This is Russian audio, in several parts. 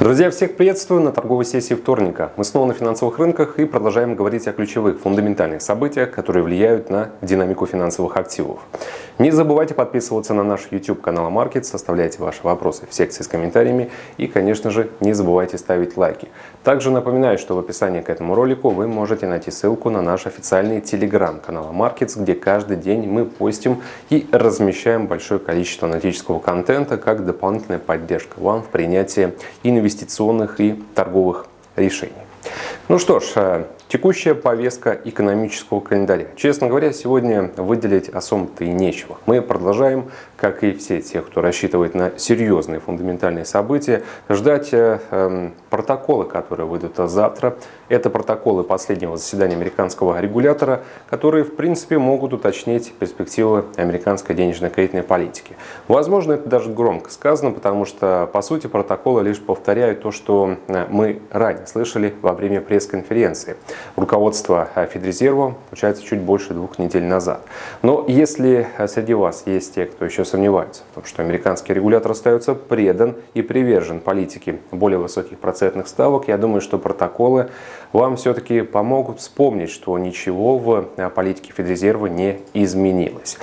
Друзья, всех приветствую на торговой сессии вторника. Мы снова на финансовых рынках и продолжаем говорить о ключевых фундаментальных событиях, которые влияют на динамику финансовых активов. Не забывайте подписываться на наш YouTube канал Market, оставляйте ваши вопросы в секции с комментариями и, конечно же, не забывайте ставить лайки. Также напоминаю, что в описании к этому ролику вы можете найти ссылку на наш официальный телеграм канал Markets, где каждый день мы постим и размещаем большое количество аналитического контента как дополнительная поддержка вам в принятии инвестиционных и торговых решений. Ну что ж, э, текущая повестка экономического календаря. Честно говоря, сегодня выделить особо-то и нечего. Мы продолжаем, как и все те, кто рассчитывает на серьезные фундаментальные события, ждать э, эм, протоколы, которые выйдут завтра. Это протоколы последнего заседания американского регулятора, которые, в принципе, могут уточнить перспективы американской денежно-кредитной политики. Возможно, это даже громко сказано, потому что, по сути, протоколы лишь повторяют то, что э, мы ранее слышали во время пресс-конференции руководства э, Федрезерва, получается, чуть больше двух недель назад. Но если э, среди вас есть те, кто еще сомневается в том, что американский регулятор остается предан и привержен политике более высоких процентных ставок, я думаю, что протоколы вам все-таки помогут вспомнить, что ничего в э, политике Федрезерва не изменилось.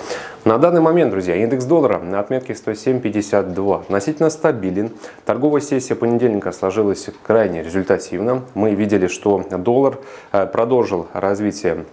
На данный момент, друзья, индекс доллара на отметке 107.52 относительно стабилен. Торговая сессия понедельника сложилась крайне результативно. Мы видели, что доллар э, продолжил развитие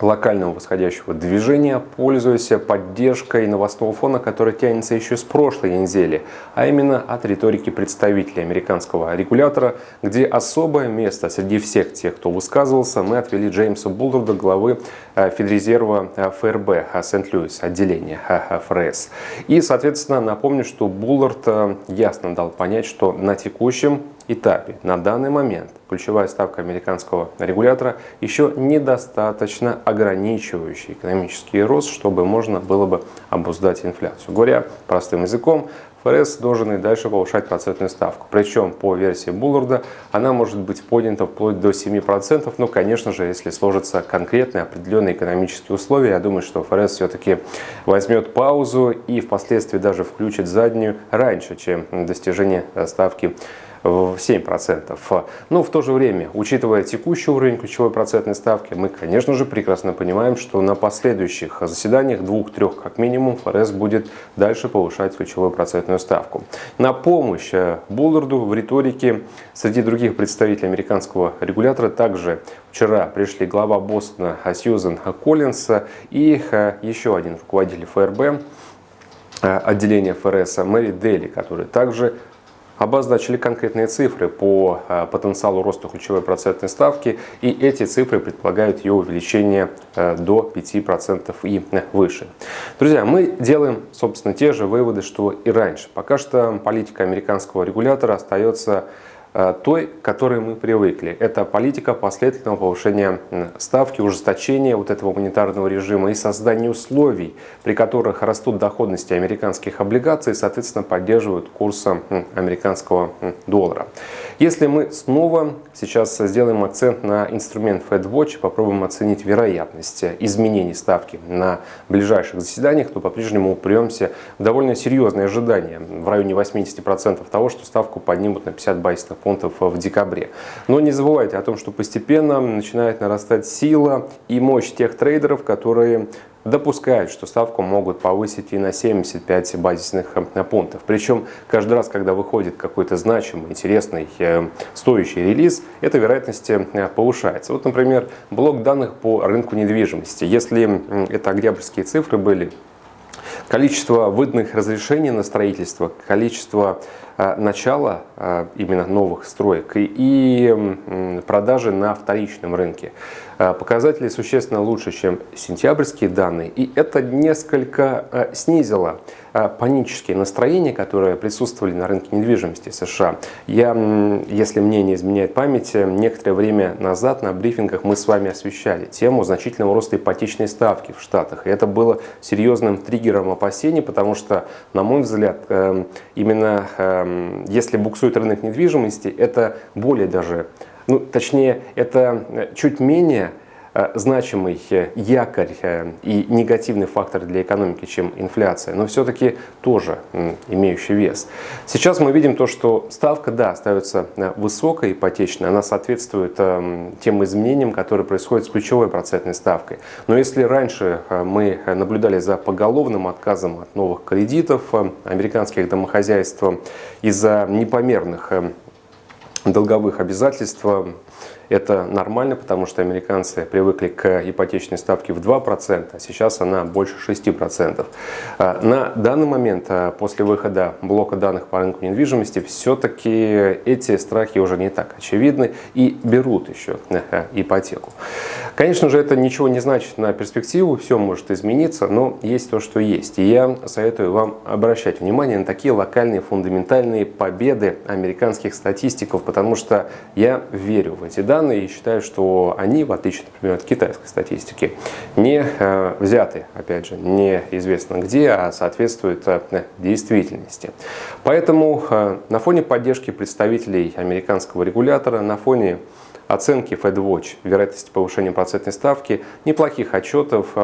локального восходящего движения, пользуясь поддержкой новостного фона, который тянется еще с прошлой недели, а именно от риторики представителей американского регулятора, где особое место среди всех тех, кто высказывался, мы отвели Джеймса Булларда, главы э, Федрезерва э, ФРБ э, Сент-Луис, отделения ФРС. И, соответственно, напомню, что Буллард ясно дал понять, что на текущем этапе, на данный момент, ключевая ставка американского регулятора еще недостаточно ограничивающий экономический рост, чтобы можно было бы обуздать инфляцию. Говоря простым языком, ФРС должен и дальше повышать процентную ставку. Причем по версии Булларда она может быть поднята вплоть до 7%. Но, конечно же, если сложатся конкретные определенные экономические условия, я думаю, что ФРС все-таки возьмет паузу и впоследствии даже включит заднюю раньше, чем достижение ставки в 7%. Но в то же время, учитывая текущий уровень ключевой процентной ставки, мы, конечно же, прекрасно понимаем, что на последующих заседаниях, двух-трех как минимум, ФРС будет дальше повышать ключевую процентную ставку. На помощь э, Булларду в риторике среди других представителей американского регулятора также вчера пришли глава Бостона Сьюзен Коллинс и э, еще один руководитель ФРБ, э, отделения ФРС Мэри Дели, который также обозначили конкретные цифры по э, потенциалу роста ключевой процентной ставки, и эти цифры предполагают ее увеличение э, до 5% и выше. Друзья, мы делаем, собственно, те же выводы, что и раньше. Пока что политика американского регулятора остается той, к которой мы привыкли. Это политика последовательного повышения ставки, ужесточения вот этого монетарного режима и создания условий, при которых растут доходности американских облигаций и, соответственно, поддерживают курс американского доллара. Если мы снова сейчас сделаем акцент на инструмент FedWatch, попробуем оценить вероятность изменений ставки на ближайших заседаниях, то по-прежнему упремся в довольно серьезные ожидания в районе 80% того, что ставку поднимут на 50 байсов пунктов в декабре. Но не забывайте о том, что постепенно начинает нарастать сила и мощь тех трейдеров, которые допускают, что ставку могут повысить и на 75 базисных э, пунктов. Причем каждый раз, когда выходит какой-то значимый, интересный, э, стоящий релиз, эта вероятность э, повышается. Вот, например, блок данных по рынку недвижимости. Если это октябрьские цифры были, количество выданных разрешений на строительство, количество Э, начала э, именно новых строек и продажи на вторичном рынке. Э, показатели существенно лучше, чем сентябрьские данные, и это несколько снизило панические настроения, которые присутствовали на рынке недвижимости США. Я, если мне не изменяет память, некоторое время назад на брифингах мы с вами освещали тему значительного роста ипотечной ставки в Штатах. И это было серьезным триггером опасений, потому что, на мой взгляд, именно Эм, если буксует рынок недвижимости, это более даже, ну, точнее, это чуть менее значимый якорь и негативный фактор для экономики, чем инфляция, но все-таки тоже имеющий вес. Сейчас мы видим то, что ставка, да, остается высокой, ипотечной, она соответствует тем изменениям, которые происходят с ключевой процентной ставкой. Но если раньше мы наблюдали за поголовным отказом от новых кредитов американских домохозяйств из-за непомерных долговых обязательств это нормально, потому что американцы привыкли к ипотечной ставке в 2%, а сейчас она больше 6%. А, на данный момент, а, после выхода блока данных по рынку недвижимости, все-таки эти страхи уже не так очевидны и берут еще э, ипотеку. Конечно же, это ничего не значит на перспективу, все может измениться, но есть то, что есть. И я советую вам обращать внимание на такие локальные фундаментальные победы американских статистиков, потому что я верю в эти данные и считаю, что они, в отличие, например, от китайской статистики, не э, взяты, опять же, неизвестно где, а соответствуют э, действительности. Поэтому э, на фоне поддержки представителей американского регулятора, на фоне оценки FedWatch вероятности повышения процентной ставки, неплохих отчетов,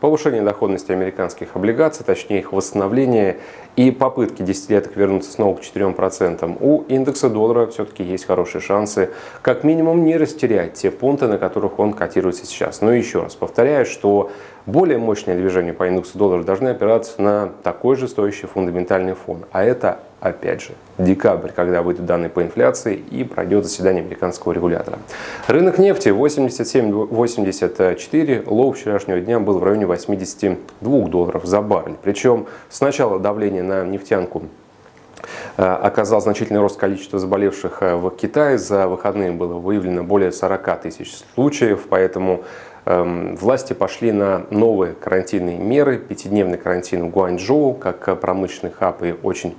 повышение доходности американских облигаций, точнее их восстановление и попытки десятилеток вернуться снова к 4%, у индекса доллара все-таки есть хорошие шансы как минимум не растерять те пункты, на которых он котируется сейчас. Но еще раз повторяю, что более мощные движения по индексу доллара должны опираться на такой же стоящий фундаментальный фон. А это, опять же, декабрь, когда выйдут данные по инфляции и пройдет заседание американского регулятора. Рынок нефти 87-84, low вчерашнего дня был в районе 82 долларов за баррель. Причем сначала давление на нефтянку оказал значительный рост количества заболевших э, в Китае. За выходные было выявлено более 40 тысяч случаев, поэтому Эм, власти пошли на новые карантинные меры. Пятидневный карантин в Гуанчжоу, как промышленный хаб и очень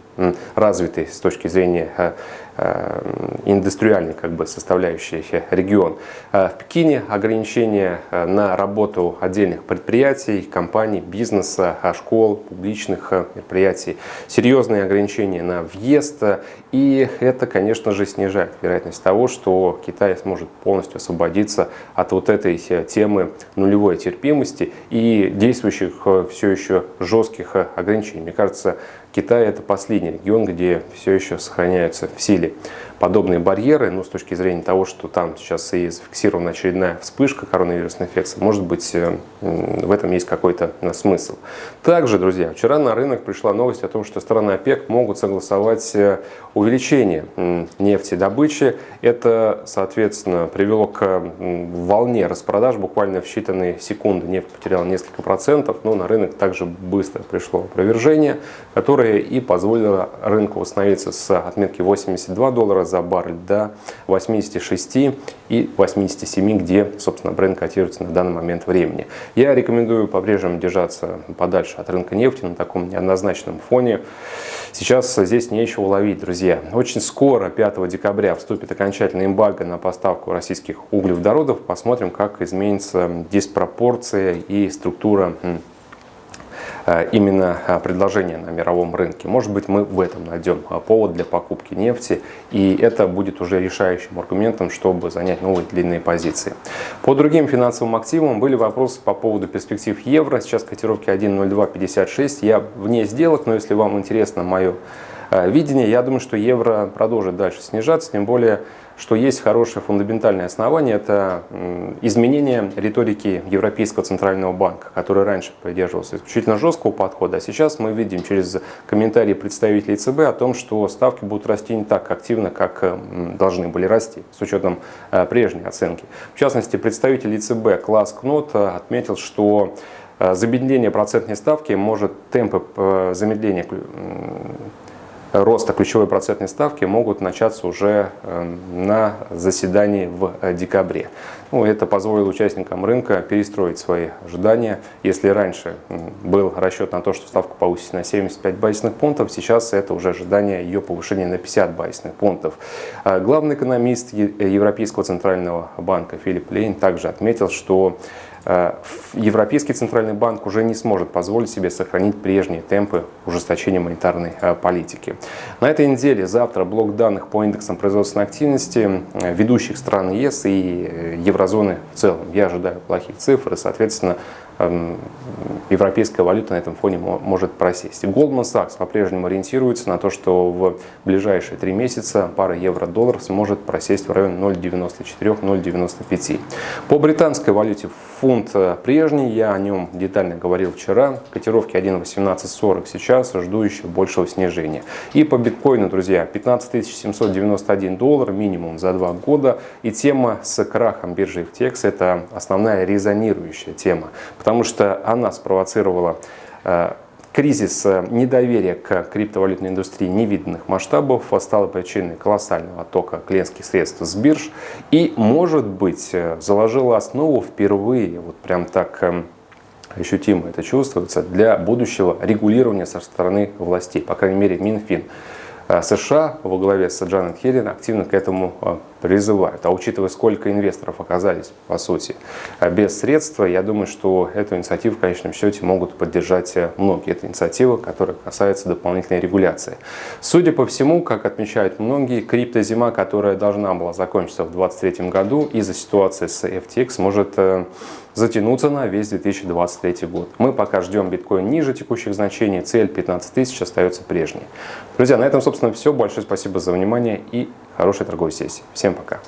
развитый с точки зрения э, Э, индустриальный как бы составляющий регион. Э, в Пекине ограничения э, на работу отдельных предприятий, компаний, бизнеса, школ, публичных предприятий, серьезные ограничения на въезд, и это, конечно же, снижает вероятность того, что Китай сможет полностью освободиться от вот этой темы нулевой терпимости и действующих все еще жестких ограничений. Мне кажется, Китай это последний регион, где все еще сохраняются в силе подобные барьеры, ну, с точки зрения того, что там сейчас и зафиксирована очередная вспышка коронавирусной инфекции, может быть, э, в этом есть какой-то э, смысл. Также, друзья, вчера на рынок пришла новость о том, что страны ОПЕК могут согласовать э, увеличение нефтедобычи. Это, соответственно, привело к волне распродаж. Буквально в считанные секунды нефть потеряла несколько процентов, но на рынок также быстро пришло опровержение, которое и позволило рынку восстановиться с отметки 82 доллара за баррель до 86 и 87, где, собственно, бренд котируется на данный момент времени. Я рекомендую по-прежнему держаться подальше от рынка нефти на таком неоднозначном фоне. Сейчас здесь нечего ловить, друзья. Очень скоро, 5 декабря, вступит окончательный эмбарго на поставку российских углеводородов. Посмотрим, как изменится диспропорция и структура именно э, предложение на мировом рынке. Может быть, мы в этом найдем э, повод для покупки нефти, и это будет уже решающим аргументом, чтобы занять новые длинные позиции. По другим финансовым активам были вопросы по поводу перспектив евро. Сейчас котировки 1.0256. Я вне сделок, но если вам интересно мое видение, я думаю, что евро продолжит дальше снижаться, тем более что есть хорошее фундаментальное основание, это изменение риторики Европейского Центрального банка, который раньше придерживался исключительно жесткого подхода, а сейчас мы видим через комментарии представителей ЦБ о том, что ставки будут расти не так активно, как должны были расти, с учетом э, прежней оценки. В частности, представитель ЕЦБ Класс Кнот э, отметил, что э, замедление процентной ставки может темпы замедления роста ключевой процентной ставки могут начаться уже э, на заседании в э, декабре. Ну, это позволит участникам рынка перестроить свои ожидания. Если раньше был расчет на то, что ставка повысится на 75 базисных пунктов, сейчас это уже ожидание ее повышения на 50 базисных пунктов. А главный экономист Европейского центрального банка Филипп Лейн также отметил, что Э, Европейский центральный банк уже не сможет позволить себе сохранить прежние темпы ужесточения монетарной э, политики. На этой неделе завтра блок данных по индексам производственной активности э, ведущих стран ЕС и еврозоны в целом. Я ожидаю плохих цифр и, соответственно, европейская валюта на этом фоне может просесть. Goldman Sachs по-прежнему ориентируется на то, что в ближайшие три месяца пара евро-доллар сможет просесть в районе 0,94-0,95. По британской валюте фунт э, прежний, я о нем детально говорил вчера, котировки 1,1840 сейчас, жду еще большего снижения. И по биткоину, друзья, 15 791 доллар минимум за два года. И тема с крахом биржи FTX это основная резонирующая тема, потому что она спровоцировала э, кризис э, недоверия к криптовалютной индустрии невиданных масштабов стала причиной колоссального оттока клиентских средств с бирж и, может быть, э, заложила основу впервые, вот прям так ощутимо это чувствуется, для будущего регулирования со стороны властей, по крайней мере Минфин. США во главе с Джанет Хеллен активно к этому призывают. А учитывая, сколько инвесторов оказались, по сути, без средства, я думаю, что эту инициативу в конечном счете могут поддержать многие. Это инициатива, которая касается дополнительной регуляции. Судя по всему, как отмечают многие, криптозима, которая должна была закончиться в 2023 году из-за ситуации с FTX, может э, затянуться на весь 2023 год. Мы пока ждем биткоин ниже текущих значений, цель 15 тысяч остается прежней. Друзья, на этом, собственно, все. Большое спасибо за внимание и хорошей торговой сессии. Всем пока.